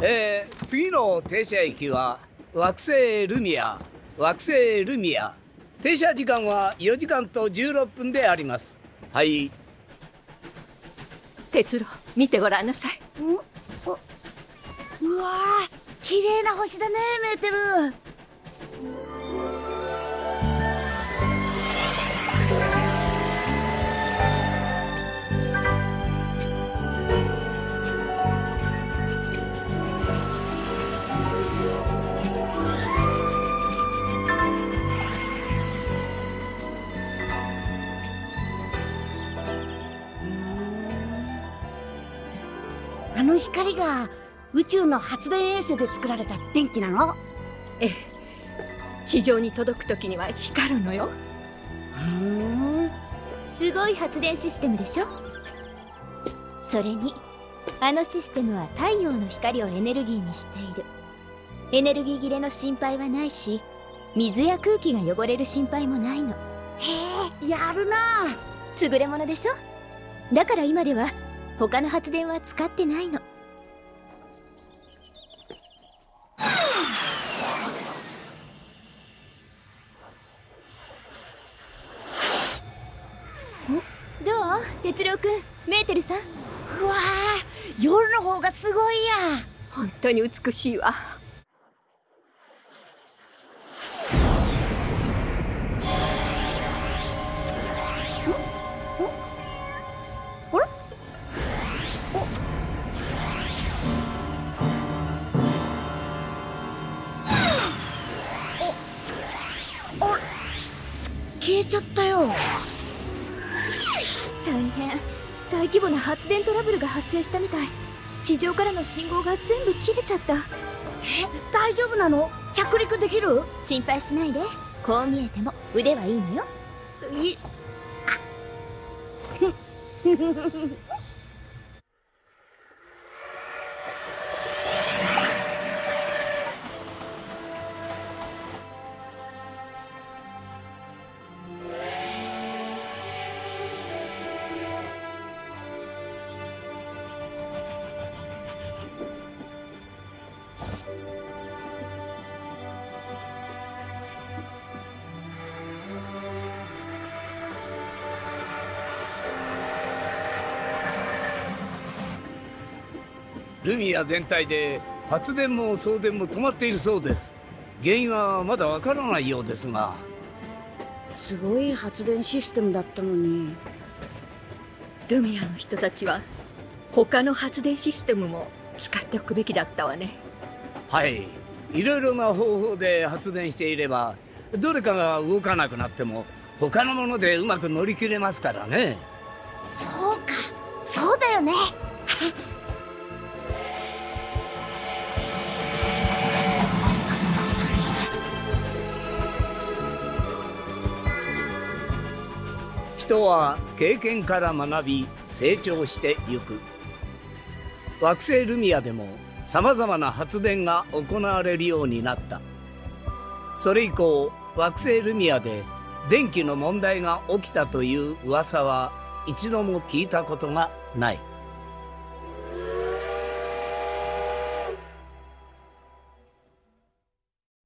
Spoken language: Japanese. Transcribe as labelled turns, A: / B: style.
A: えー、次の停車駅は惑星ルミア。惑星ルミア。停車時間は4時間と16分であります。はい。
B: 哲郎見てごらんなさい。うわ
C: 綺麗な星だねメーテルあの光が宇宙の発電衛星で作られた電気なの？
B: ええ。地上に届く時には光るのよ。
C: ふん
D: すごい発電システムでしょ？それにあのシステムは太陽の光をエネルギーにしている。エネルギー切れの心配はないし水や空気が汚れる心配もないの。
C: へえやるな。
D: 優れものでしょ？だから今では他の発電は使ってないの。どう？哲郎くん。メーテルさん。
C: うわー。夜の方がすごいや。
B: 本当に美しいわ
C: 消えちゃったよ。
D: 大変。大規模な発電トラブルが発生したみたい。地上からの信号が全部切れちゃった。
C: え？大丈夫なの？着陸できる？
D: 心配しないで。こう見えても腕はいいのよ。
C: い
A: ルミア全体で発電も送電も止まっているそうです。原因はまだわからないようですが。
C: すごい発電システムだったのに。
B: ルミアの人たちは他の発電システムも使っておくべきだったわね。
A: はい。いろいろな方法で発電していればどれかが動かなくなっても他のものでうまく乗り切れますからね。
C: そうか。そうだよね
A: 人は経験から学び成長してゆく。惑星ルミアでもさまざまな発電が行われるようになった。それ以降惑星ルミアで電気の問題が起きたという噂は一度も聞いたことがない。